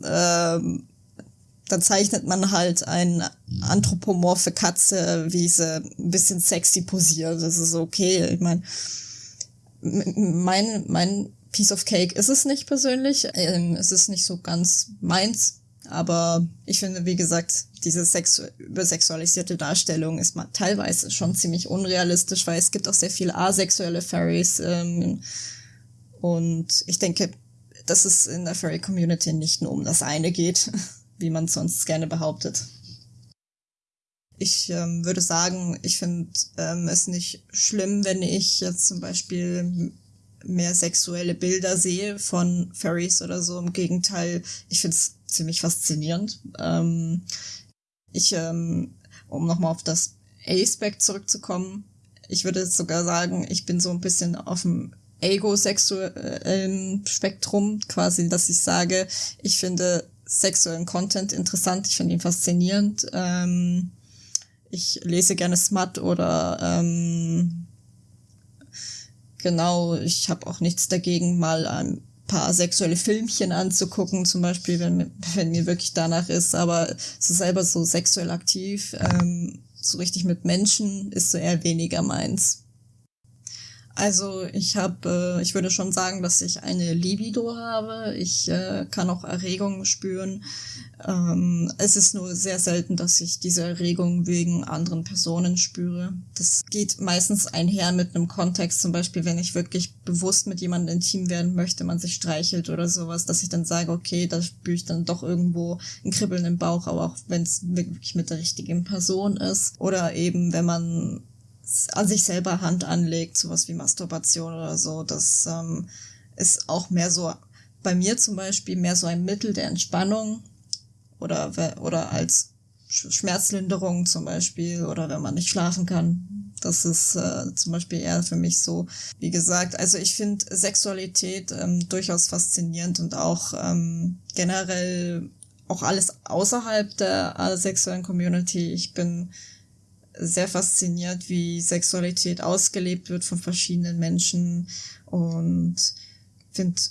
ähm, dann zeichnet man halt eine anthropomorphe Katze, wie sie ein bisschen sexy posiert. Das ist okay. Ich meine, mein, mein Piece of Cake ist es nicht persönlich. Ähm, es ist nicht so ganz meins. Aber ich finde, wie gesagt, diese sexu übersexualisierte Darstellung ist mal teilweise schon ziemlich unrealistisch, weil es gibt auch sehr viele asexuelle Fairies. Ähm, und ich denke, dass es in der Furry-Community nicht nur um das eine geht, <laughs> wie man sonst gerne behauptet. Ich ähm, würde sagen, ich finde ähm, es nicht schlimm, wenn ich jetzt zum Beispiel mehr sexuelle Bilder sehe von Furries oder so. Im Gegenteil, ich finde es ziemlich faszinierend. Ähm, ich, ähm, um nochmal auf das A-Spec zurückzukommen, ich würde sogar sagen, ich bin so ein bisschen auf dem ego-sexuellen Spektrum, quasi, dass ich sage, ich finde sexuellen Content interessant, ich finde ihn faszinierend. Ähm, ich lese gerne Smut oder ähm, genau, ich habe auch nichts dagegen, mal ein paar sexuelle Filmchen anzugucken, zum Beispiel, wenn, wenn mir wirklich danach ist, aber so selber so sexuell aktiv, ähm, so richtig mit Menschen ist so eher weniger meins. Also ich habe, äh, ich würde schon sagen, dass ich eine Libido habe. Ich äh, kann auch Erregung spüren. Ähm, es ist nur sehr selten, dass ich diese Erregung wegen anderen Personen spüre. Das geht meistens einher mit einem Kontext, zum Beispiel, wenn ich wirklich bewusst mit jemandem intim werden möchte, man sich streichelt oder sowas, dass ich dann sage, okay, da spüre ich dann doch irgendwo ein Kribbeln im Bauch, aber auch wenn es wirklich mit der richtigen Person ist. Oder eben, wenn man an sich selber Hand anlegt, sowas wie Masturbation oder so, das ähm, ist auch mehr so, bei mir zum Beispiel, mehr so ein Mittel der Entspannung oder, oder als Schmerzlinderung zum Beispiel oder wenn man nicht schlafen kann. Das ist äh, zum Beispiel eher für mich so. Wie gesagt, also ich finde Sexualität ähm, durchaus faszinierend und auch ähm, generell auch alles außerhalb der äh, sexuellen Community. Ich bin sehr fasziniert, wie Sexualität ausgelebt wird von verschiedenen Menschen und finde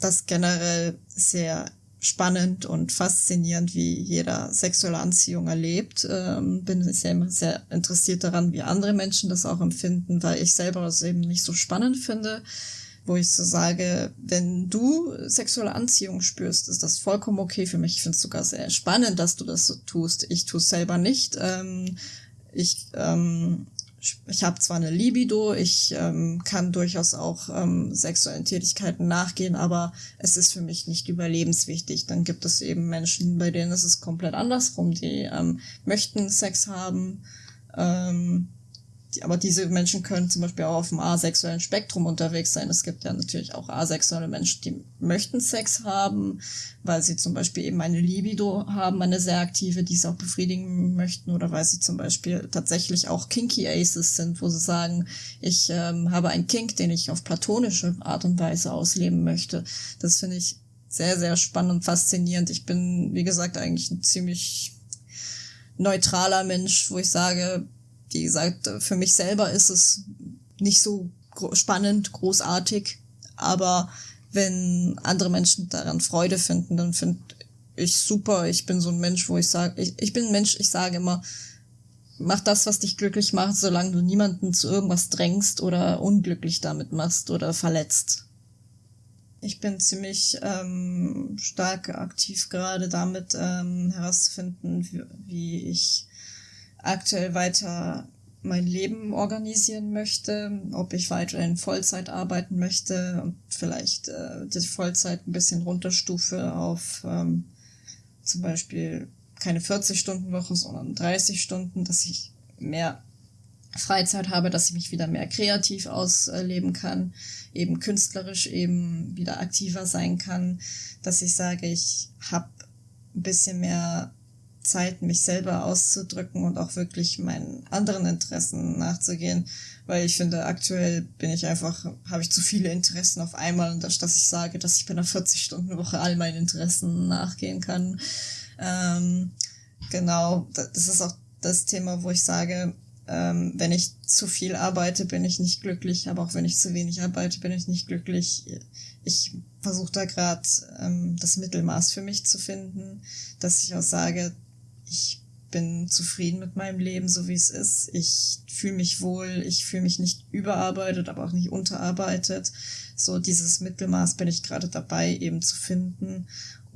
das generell sehr spannend und faszinierend, wie jeder sexuelle Anziehung erlebt. Ähm, bin immer sehr interessiert daran, wie andere Menschen das auch empfinden, weil ich selber das eben nicht so spannend finde. Wo ich so sage, wenn du sexuelle Anziehung spürst, ist das vollkommen okay für mich. Ich finde es sogar sehr spannend, dass du das so tust. Ich tue es selber nicht. Ähm, ich, ähm, ich habe zwar eine Libido, ich ähm, kann durchaus auch ähm, sexuellen Tätigkeiten nachgehen, aber es ist für mich nicht überlebenswichtig. Dann gibt es eben Menschen, bei denen ist es komplett andersrum, die ähm, möchten Sex haben, ähm, aber diese Menschen können zum Beispiel auch auf dem asexuellen Spektrum unterwegs sein. Es gibt ja natürlich auch asexuelle Menschen, die möchten Sex haben, weil sie zum Beispiel eben eine Libido haben, eine sehr aktive, die sie auch befriedigen möchten, oder weil sie zum Beispiel tatsächlich auch Kinky Aces sind, wo sie sagen, ich ähm, habe einen Kink, den ich auf platonische Art und Weise ausleben möchte. Das finde ich sehr, sehr spannend und faszinierend. Ich bin, wie gesagt, eigentlich ein ziemlich neutraler Mensch, wo ich sage, wie gesagt, für mich selber ist es nicht so spannend, großartig, aber wenn andere Menschen daran Freude finden, dann finde ich super. Ich bin so ein Mensch, wo ich sage, ich, ich bin ein Mensch, ich sage immer, mach das, was dich glücklich macht, solange du niemanden zu irgendwas drängst oder unglücklich damit machst oder verletzt. Ich bin ziemlich ähm, stark aktiv gerade damit ähm, herauszufinden, wie, wie ich aktuell weiter mein Leben organisieren möchte, ob ich weiterhin Vollzeit arbeiten möchte und vielleicht äh, die Vollzeit ein bisschen runterstufe auf ähm, zum Beispiel keine 40-Stunden-Woche, sondern 30 Stunden, dass ich mehr Freizeit habe, dass ich mich wieder mehr kreativ ausleben kann, eben künstlerisch eben wieder aktiver sein kann, dass ich sage, ich habe ein bisschen mehr Zeit, mich selber auszudrücken und auch wirklich meinen anderen Interessen nachzugehen, weil ich finde, aktuell bin ich einfach, habe ich zu viele Interessen auf einmal und dass ich sage, dass ich bei einer 40-Stunden-Woche all meinen Interessen nachgehen kann. Ähm, genau, das ist auch das Thema, wo ich sage, ähm, wenn ich zu viel arbeite, bin ich nicht glücklich, aber auch wenn ich zu wenig arbeite, bin ich nicht glücklich. Ich versuche da gerade ähm, das Mittelmaß für mich zu finden, dass ich auch sage, ich bin zufrieden mit meinem Leben, so wie es ist. Ich fühle mich wohl, ich fühle mich nicht überarbeitet, aber auch nicht unterarbeitet. So dieses Mittelmaß bin ich gerade dabei eben zu finden.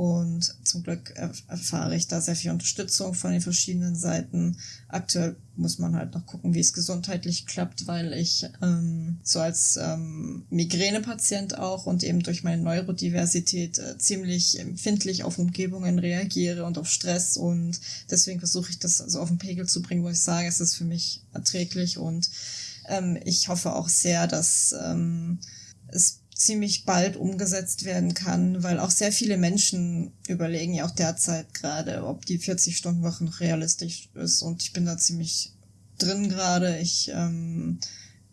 Und zum Glück erfahre ich da sehr viel Unterstützung von den verschiedenen Seiten. Aktuell muss man halt noch gucken, wie es gesundheitlich klappt, weil ich ähm, so als ähm, Migränepatient auch und eben durch meine Neurodiversität äh, ziemlich empfindlich auf Umgebungen reagiere und auf Stress. Und deswegen versuche ich das so also auf den Pegel zu bringen, wo ich sage, es ist für mich erträglich. Und ähm, ich hoffe auch sehr, dass ähm, es ziemlich bald umgesetzt werden kann, weil auch sehr viele Menschen überlegen ja auch derzeit gerade, ob die 40-Stunden-Woche noch realistisch ist. Und ich bin da ziemlich drin gerade. Ich ähm,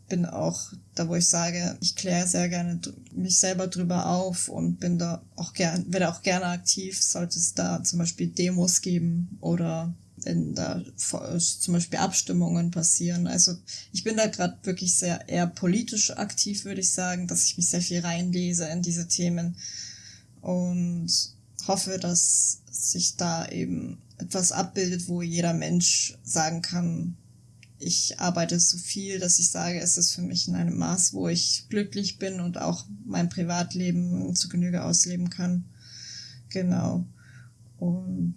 bin auch da, wo ich sage, ich kläre sehr gerne mich selber drüber auf und bin da auch gern, werde auch gerne aktiv, sollte es da zum Beispiel Demos geben oder wenn da zum Beispiel Abstimmungen passieren. Also ich bin da gerade wirklich sehr eher politisch aktiv, würde ich sagen, dass ich mich sehr viel reinlese in diese Themen und hoffe, dass sich da eben etwas abbildet, wo jeder Mensch sagen kann, ich arbeite so viel, dass ich sage, es ist für mich in einem Maß, wo ich glücklich bin und auch mein Privatleben zu Genüge ausleben kann. Genau. Und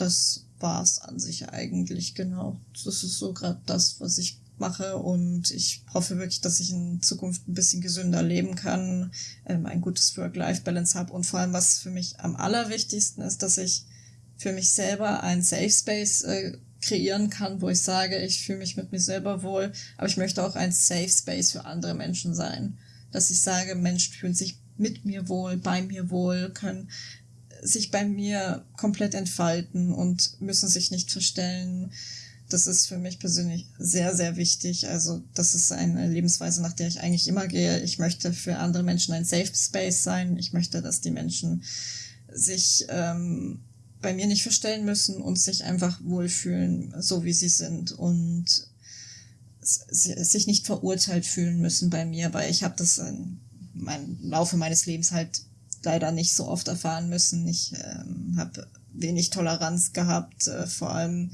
das war's an sich eigentlich, genau. Das ist so gerade das, was ich mache und ich hoffe wirklich, dass ich in Zukunft ein bisschen gesünder leben kann, ähm, ein gutes Work-Life-Balance habe und vor allem, was für mich am allerwichtigsten ist, dass ich für mich selber ein Safe Space äh, kreieren kann, wo ich sage, ich fühle mich mit mir selber wohl, aber ich möchte auch ein Safe Space für andere Menschen sein. Dass ich sage, Menschen fühlen sich mit mir wohl, bei mir wohl, können sich bei mir komplett entfalten und müssen sich nicht verstellen. Das ist für mich persönlich sehr, sehr wichtig. Also das ist eine Lebensweise, nach der ich eigentlich immer gehe. Ich möchte für andere Menschen ein Safe Space sein. Ich möchte, dass die Menschen sich ähm, bei mir nicht verstellen müssen und sich einfach wohlfühlen, so wie sie sind und sich nicht verurteilt fühlen müssen bei mir, weil ich habe das meinem Laufe meines Lebens halt leider nicht so oft erfahren müssen. Ich ähm, habe wenig Toleranz gehabt, äh, vor allem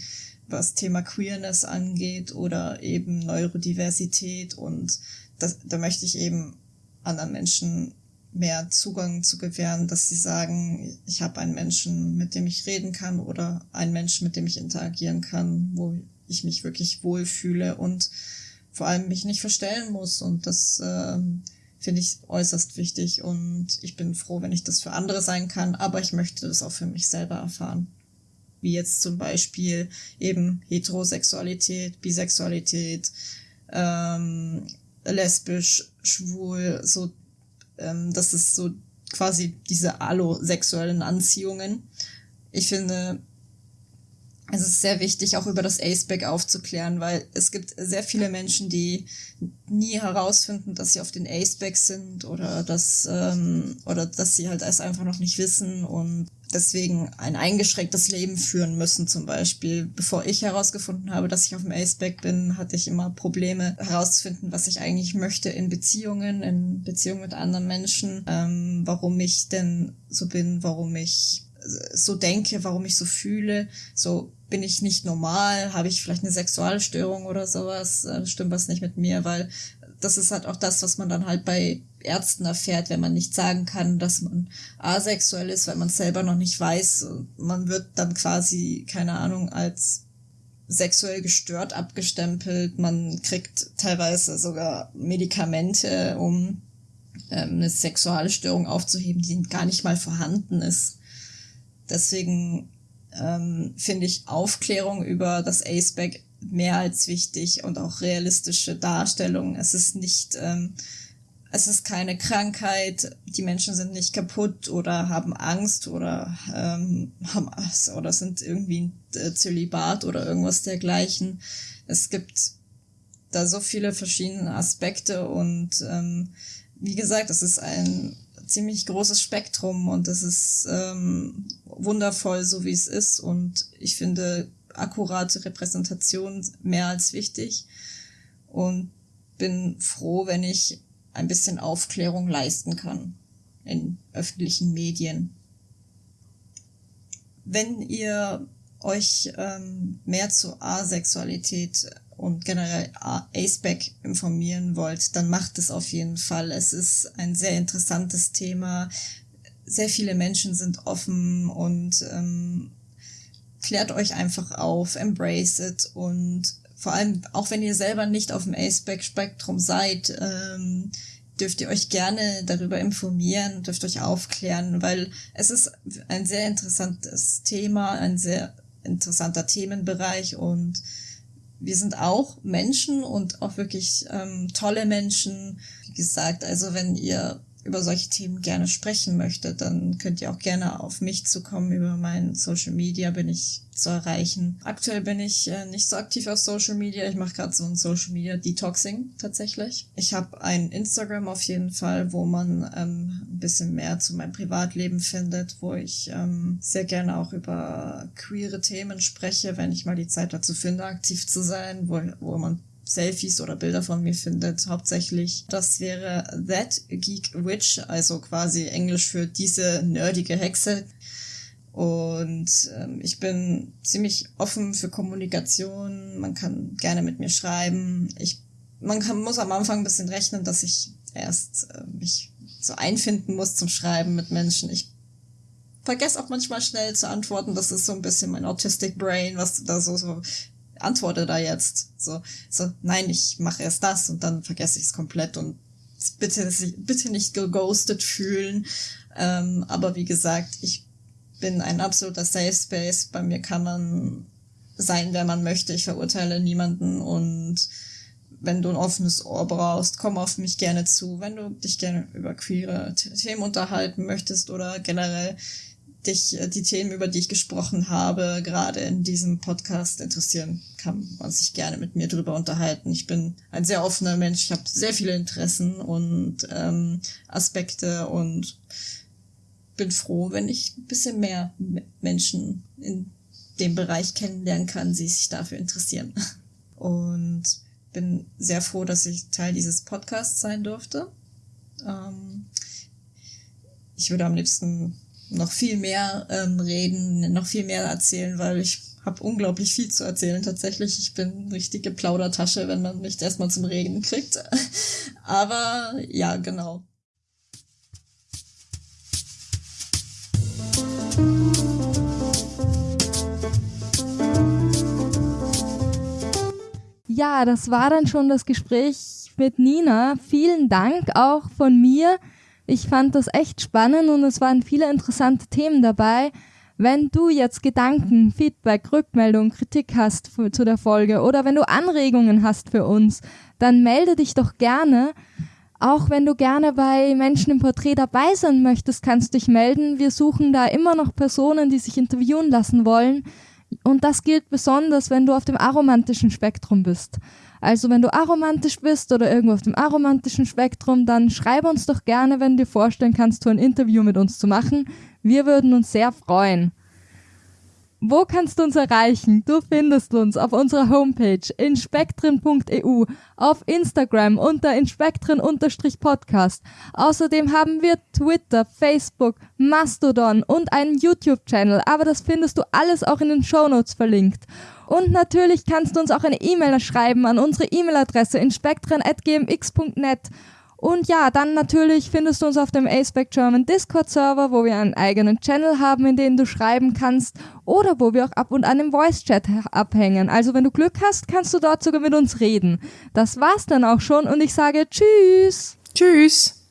was Thema Queerness angeht oder eben Neurodiversität und das, da möchte ich eben anderen Menschen mehr Zugang zu gewähren, dass sie sagen, ich habe einen Menschen, mit dem ich reden kann oder einen Menschen, mit dem ich interagieren kann, wo ich mich wirklich wohlfühle und vor allem mich nicht verstellen muss. Und das ähm, finde ich äußerst wichtig und ich bin froh, wenn ich das für andere sein kann, aber ich möchte das auch für mich selber erfahren. Wie jetzt zum Beispiel eben Heterosexualität, Bisexualität, ähm, lesbisch, schwul, so, ähm, das ist so quasi diese allosexuellen Anziehungen. Ich finde, es ist sehr wichtig, auch über das Aceback aufzuklären, weil es gibt sehr viele Menschen, die nie herausfinden, dass sie auf den Aceback sind oder dass, ähm, oder dass sie halt es einfach noch nicht wissen und deswegen ein eingeschränktes Leben führen müssen zum Beispiel. Bevor ich herausgefunden habe, dass ich auf dem Aceback bin, hatte ich immer Probleme herauszufinden, was ich eigentlich möchte in Beziehungen, in Beziehungen mit anderen Menschen, ähm, warum ich denn so bin, warum ich so denke, warum ich so fühle, so bin ich nicht normal, habe ich vielleicht eine Sexualstörung oder sowas, äh, stimmt was nicht mit mir, weil das ist halt auch das, was man dann halt bei Ärzten erfährt, wenn man nicht sagen kann, dass man asexuell ist, weil man selber noch nicht weiß. Man wird dann quasi, keine Ahnung, als sexuell gestört abgestempelt. Man kriegt teilweise sogar Medikamente, um ähm, eine Sexualstörung aufzuheben, die gar nicht mal vorhanden ist. Deswegen ähm, finde ich Aufklärung über das Aceback mehr als wichtig und auch realistische Darstellung. Es ist nicht ähm, es ist keine Krankheit, die Menschen sind nicht kaputt oder haben Angst oder ähm, haben oder sind irgendwie äh, Zölibat oder irgendwas dergleichen. Es gibt da so viele verschiedene Aspekte und ähm, wie gesagt, es ist ein ziemlich großes Spektrum und es ist ähm, wundervoll, so wie es ist. Und ich finde akkurate Repräsentation mehr als wichtig und bin froh, wenn ich ein bisschen Aufklärung leisten kann in öffentlichen Medien. Wenn ihr euch ähm, mehr zu Asexualität und generell ACEBAC informieren wollt, dann macht es auf jeden Fall. Es ist ein sehr interessantes Thema. Sehr viele Menschen sind offen und ähm, klärt euch einfach auf, embrace it und vor allem, auch wenn ihr selber nicht auf dem ACEBAC-Spektrum seid, ähm, dürft ihr euch gerne darüber informieren, dürft euch aufklären, weil es ist ein sehr interessantes Thema, ein sehr interessanter Themenbereich und wir sind auch Menschen und auch wirklich ähm, tolle Menschen. Wie gesagt, also wenn ihr über solche Themen gerne sprechen möchtet, dann könnt ihr auch gerne auf mich zukommen. Über mein Social Media bin ich zu erreichen. Aktuell bin ich äh, nicht so aktiv auf Social Media. Ich mache gerade so ein Social Media Detoxing tatsächlich. Ich habe ein Instagram auf jeden Fall, wo man ähm, ein bisschen mehr zu meinem Privatleben findet, wo ich ähm, sehr gerne auch über queere Themen spreche, wenn ich mal die Zeit dazu finde, aktiv zu sein, wo, wo man Selfies oder Bilder von mir findet, hauptsächlich. Das wäre That Geek Witch, also quasi Englisch für diese nerdige Hexe. Und ähm, ich bin ziemlich offen für Kommunikation. Man kann gerne mit mir schreiben. Ich, man kann, muss am Anfang ein bisschen rechnen, dass ich erst äh, mich so einfinden muss zum Schreiben mit Menschen. Ich vergesse auch manchmal schnell zu antworten. Das ist so ein bisschen mein Autistic Brain, was da so, so antworte da jetzt. So, so, nein, ich mache erst das und dann vergesse ich es komplett und bitte, bitte nicht geghostet fühlen. Ähm, aber wie gesagt, ich bin ein absoluter Safe Space. Bei mir kann man sein, wer man möchte. Ich verurteile niemanden und wenn du ein offenes Ohr brauchst, komm auf mich gerne zu. Wenn du dich gerne über queere Themen unterhalten möchtest oder generell dich äh, die Themen, über die ich gesprochen habe, gerade in diesem Podcast interessieren, kann man sich gerne mit mir drüber unterhalten. Ich bin ein sehr offener Mensch, ich habe sehr viele Interessen und ähm, Aspekte und bin froh, wenn ich ein bisschen mehr Menschen in dem Bereich kennenlernen kann, die sich dafür interessieren. <laughs> Und bin sehr froh, dass ich Teil dieses Podcasts sein durfte. Ähm, ich würde am liebsten noch viel mehr ähm, reden, noch viel mehr erzählen, weil ich habe unglaublich viel zu erzählen tatsächlich. Ich bin richtige Plaudertasche, wenn man mich erstmal zum Reden kriegt. <laughs> Aber ja, genau. Ja, das war dann schon das Gespräch mit Nina. Vielen Dank auch von mir. Ich fand das echt spannend und es waren viele interessante Themen dabei. Wenn du jetzt Gedanken, Feedback, Rückmeldung, Kritik hast für, zu der Folge oder wenn du Anregungen hast für uns, dann melde dich doch gerne. Auch wenn du gerne bei Menschen im Porträt dabei sein möchtest, kannst du dich melden. Wir suchen da immer noch Personen, die sich interviewen lassen wollen. Und das gilt besonders, wenn du auf dem aromantischen Spektrum bist. Also wenn du aromantisch bist oder irgendwo auf dem aromantischen Spektrum, dann schreib uns doch gerne, wenn du dir vorstellen kannst, so ein Interview mit uns zu machen. Wir würden uns sehr freuen. Wo kannst du uns erreichen? Du findest uns auf unserer Homepage inspektren.eu, auf Instagram unter inspektren-podcast. Außerdem haben wir Twitter, Facebook, Mastodon und einen YouTube-Channel, aber das findest du alles auch in den Shownotes verlinkt. Und natürlich kannst du uns auch eine E-Mail schreiben an unsere E-Mail-Adresse inspektren.gmx.net. Und ja, dann natürlich findest du uns auf dem ASPEC German Discord Server, wo wir einen eigenen Channel haben, in den du schreiben kannst oder wo wir auch ab und an im Voice Chat abhängen. Also wenn du Glück hast, kannst du dort sogar mit uns reden. Das war's dann auch schon und ich sage Tschüss. Tschüss.